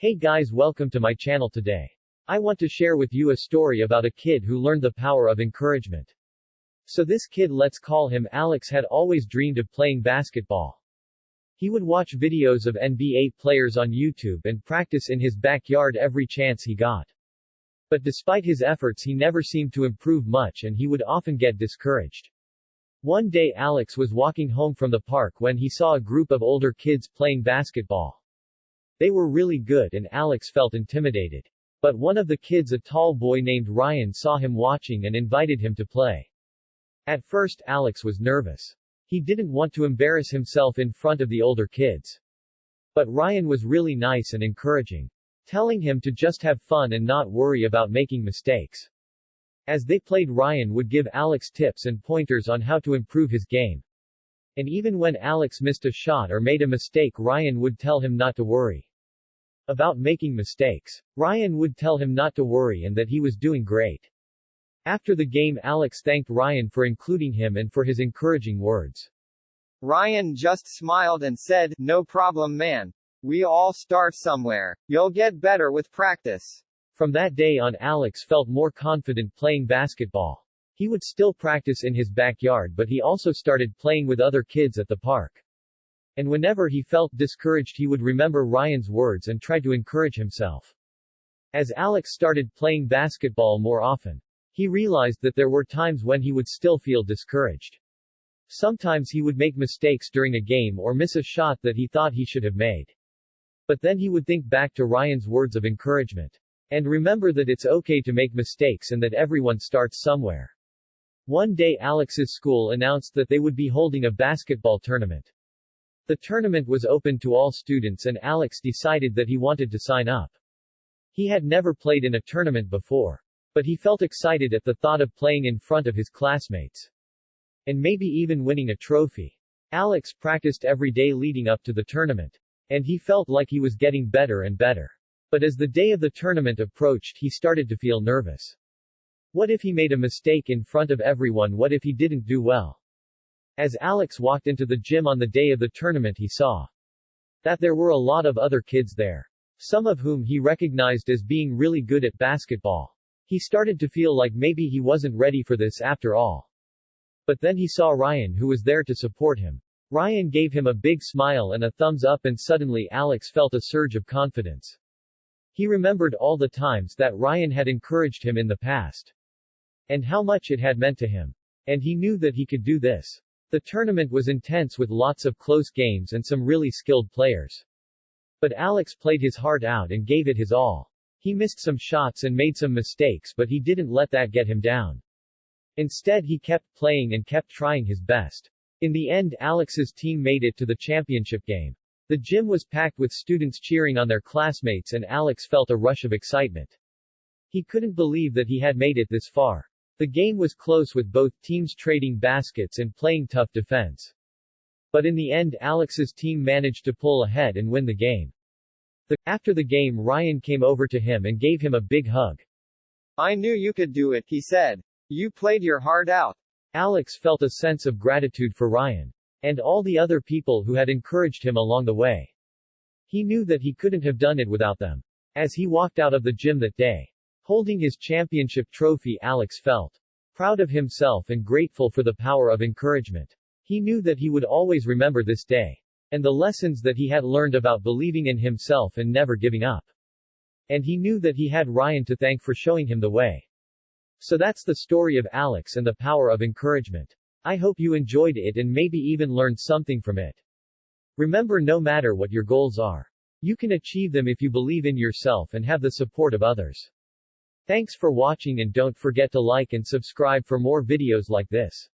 Hey guys welcome to my channel today. I want to share with you a story about a kid who learned the power of encouragement. So this kid let's call him Alex had always dreamed of playing basketball. He would watch videos of NBA players on YouTube and practice in his backyard every chance he got. But despite his efforts he never seemed to improve much and he would often get discouraged. One day Alex was walking home from the park when he saw a group of older kids playing basketball. They were really good and Alex felt intimidated. But one of the kids a tall boy named Ryan saw him watching and invited him to play. At first Alex was nervous. He didn't want to embarrass himself in front of the older kids. But Ryan was really nice and encouraging. Telling him to just have fun and not worry about making mistakes. As they played Ryan would give Alex tips and pointers on how to improve his game. And even when Alex missed a shot or made a mistake Ryan would tell him not to worry about making mistakes. Ryan would tell him not to worry and that he was doing great. After the game Alex thanked Ryan for including him and for his encouraging words. Ryan just smiled and said, No problem man. We all start somewhere. You'll get better with practice. From that day on Alex felt more confident playing basketball. He would still practice in his backyard but he also started playing with other kids at the park. And whenever he felt discouraged he would remember Ryan's words and try to encourage himself. As Alex started playing basketball more often, he realized that there were times when he would still feel discouraged. Sometimes he would make mistakes during a game or miss a shot that he thought he should have made. But then he would think back to Ryan's words of encouragement. And remember that it's okay to make mistakes and that everyone starts somewhere. One day Alex's school announced that they would be holding a basketball tournament. The tournament was open to all students and Alex decided that he wanted to sign up. He had never played in a tournament before. But he felt excited at the thought of playing in front of his classmates. And maybe even winning a trophy. Alex practiced every day leading up to the tournament. And he felt like he was getting better and better. But as the day of the tournament approached he started to feel nervous. What if he made a mistake in front of everyone what if he didn't do well? As Alex walked into the gym on the day of the tournament he saw that there were a lot of other kids there. Some of whom he recognized as being really good at basketball. He started to feel like maybe he wasn't ready for this after all. But then he saw Ryan who was there to support him. Ryan gave him a big smile and a thumbs up and suddenly Alex felt a surge of confidence. He remembered all the times that Ryan had encouraged him in the past. And how much it had meant to him. And he knew that he could do this. The tournament was intense with lots of close games and some really skilled players. But Alex played his heart out and gave it his all. He missed some shots and made some mistakes but he didn't let that get him down. Instead he kept playing and kept trying his best. In the end Alex's team made it to the championship game. The gym was packed with students cheering on their classmates and Alex felt a rush of excitement. He couldn't believe that he had made it this far. The game was close with both teams trading baskets and playing tough defense. But in the end Alex's team managed to pull ahead and win the game. The, after the game Ryan came over to him and gave him a big hug. I knew you could do it, he said. You played your heart out. Alex felt a sense of gratitude for Ryan. And all the other people who had encouraged him along the way. He knew that he couldn't have done it without them. As he walked out of the gym that day, Holding his championship trophy Alex felt proud of himself and grateful for the power of encouragement. He knew that he would always remember this day. And the lessons that he had learned about believing in himself and never giving up. And he knew that he had Ryan to thank for showing him the way. So that's the story of Alex and the power of encouragement. I hope you enjoyed it and maybe even learned something from it. Remember no matter what your goals are, you can achieve them if you believe in yourself and have the support of others. Thanks for watching and don't forget to like and subscribe for more videos like this.